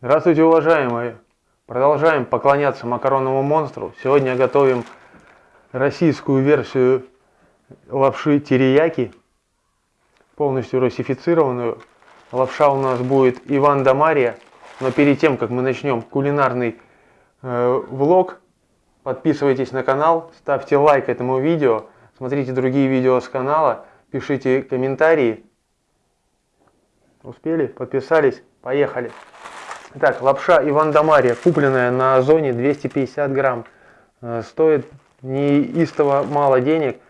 Здравствуйте, уважаемые! Продолжаем поклоняться макаронному монстру. Сегодня готовим российскую версию лапши терияки, полностью русифицированную. Лапша у нас будет Иван да Мария. Но перед тем, как мы начнем кулинарный э, влог, подписывайтесь на канал, ставьте лайк этому видео, смотрите другие видео с канала, пишите комментарии. Успели? Подписались? Поехали! Так, лапша Иван да Мария, купленная на Озоне 250 грамм. Э, стоит неистово мало денег.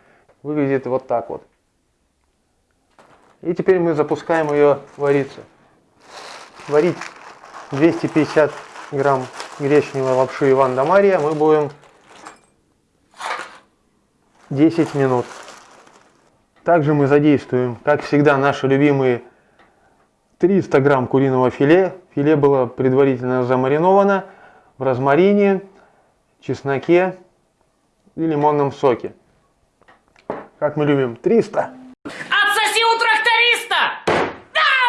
Выглядит вот так вот. И теперь мы запускаем ее вариться. Варить 250 грамм гречневой лапши Иван да Мария мы будем 10 минут. Также мы задействуем, как всегда, наши любимые 300 грамм куриного филе. Филе было предварительно замариновано в розмарине, чесноке и лимонном соке. Как мы любим, 300. Отсоси у тракториста!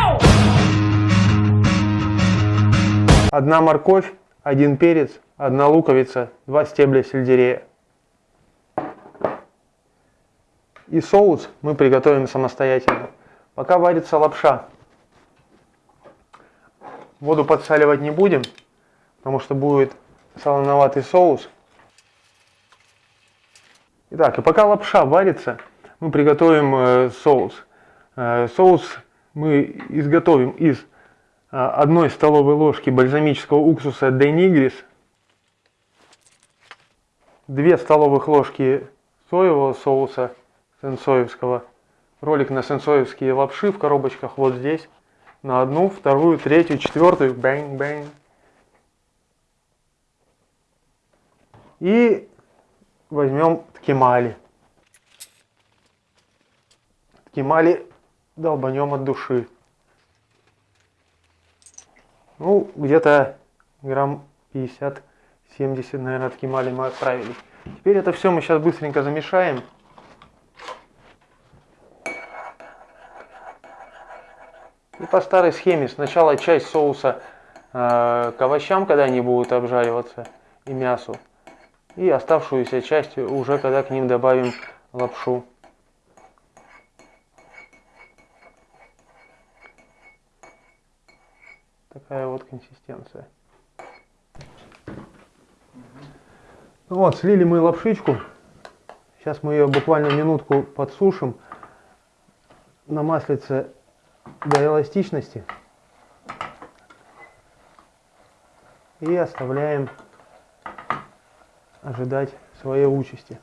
Ау! Одна морковь, один перец, одна луковица, два стебля сельдерея. И соус мы приготовим самостоятельно. Пока варится лапша. Воду подсаливать не будем, потому что будет солоноватый соус. Итак, и пока лапша варится, мы приготовим э, соус. Э, соус мы изготовим из э, одной столовой ложки бальзамического уксуса Денигрис, 2 столовых ложки соевого соуса сенсоевского, ролик на сенсоевские лапши в коробочках вот здесь, на одну, вторую, третью, четвертую, bang-bang. И возьмем ткемали. Ткемали долбанем от души. Ну, где-то грамм 50-70, наверное, ткемали мы отправили. Теперь это все мы сейчас быстренько замешаем. И по старой схеме сначала часть соуса э, к овощам, когда они будут обжариваться, и мясу. И оставшуюся часть уже когда к ним добавим лапшу. Такая вот консистенция. Ну вот, слили мы лапшичку. Сейчас мы ее буквально минутку подсушим. На маслице до эластичности. И оставляем ожидать своей участи.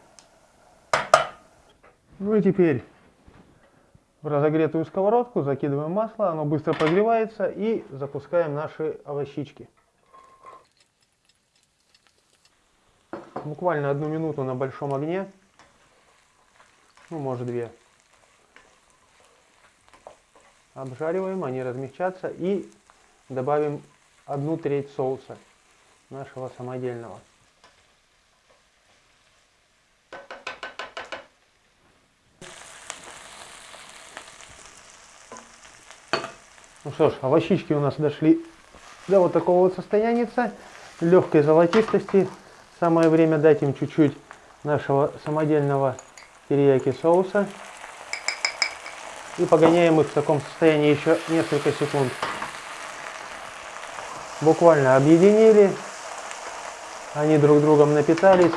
Ну и теперь в разогретую сковородку закидываем масло, оно быстро прогревается и запускаем наши овощички. Буквально одну минуту на большом огне, ну может две. Обжариваем, они размягчатся и добавим одну треть соуса нашего самодельного. Ну что ж, овощички у нас дошли до вот такого вот состояния, легкой золотистости. Самое время дать им чуть-чуть нашего самодельного терияки соуса. И погоняем их в таком состоянии еще несколько секунд. Буквально объединили. Они друг другом напитались.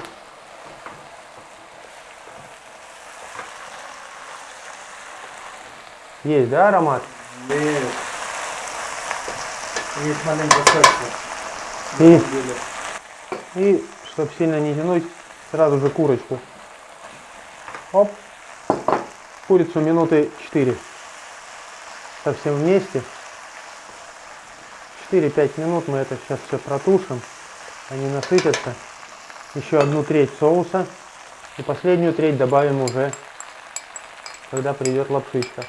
Есть, да, аромат? Есть. Есть маленькая. И, и чтобы сильно не тянуть, сразу же курочку. Оп курицу минуты 4 совсем вместе. 4-5 минут мы это сейчас все протушим. Они насытятся. Еще одну треть соуса. И последнюю треть добавим уже когда придет лапшичка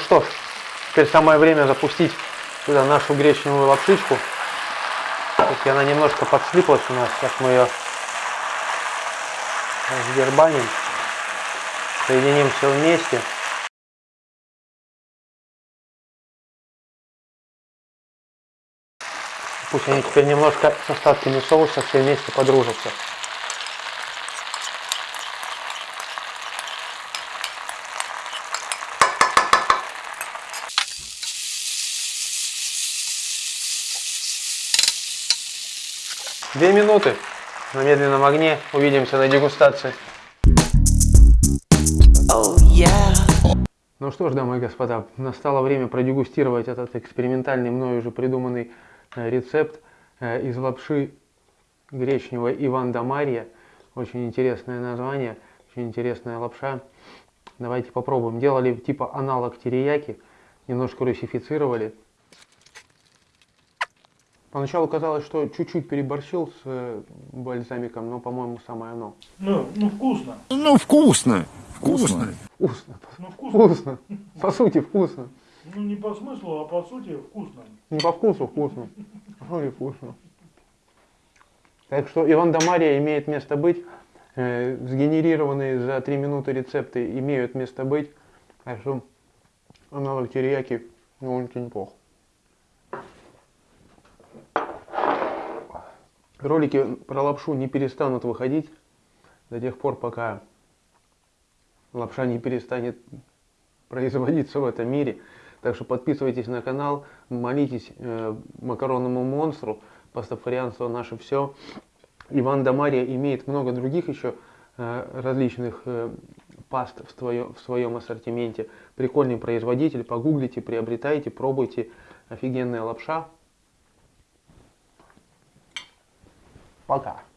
что ж, Теперь самое время запустить сюда нашу гречневую лапшичку. Если она немножко подслиплась у нас, сейчас мы ее сдербаним, соединим все вместе. Пусть они теперь немножко с остатками соуса все вместе подружатся. Две минуты на медленном огне. Увидимся на дегустации. Oh yeah. Ну что ж, дамы и господа, настало время продегустировать этот экспериментальный мною уже придуманный э, рецепт э, из лапши гречневой Иван да Марья. Очень интересное название, очень интересная лапша. Давайте попробуем. Делали типа аналог терияки, немножко русифицировали. Поначалу казалось, что чуть-чуть переборщил с э, бальзамиком, но, по-моему, самое оно. Ну, ну вкусно. Ну, вкусно. Вкусно. Вкусно. Ну вкусно. Вкусно. По сути, вкусно. Ну не по смыслу, а по сути вкусно. Не по вкусу вкусно. Ну и вкусно. Так что Иван да Мария имеет место быть. Э, сгенерированные за 3 минуты рецепты имеют место быть. Так что аналог терияки довольно-таки неплохо. Ролики про лапшу не перестанут выходить до тех пор, пока лапша не перестанет производиться в этом мире. Так что подписывайтесь на канал, молитесь э, макаронному монстру, пастафарианство наше все. Иван Дамария имеет много других еще э, различных э, паст в, твое, в своем ассортименте. Прикольный производитель, погуглите, приобретайте, пробуйте. Офигенная лапша. Пока.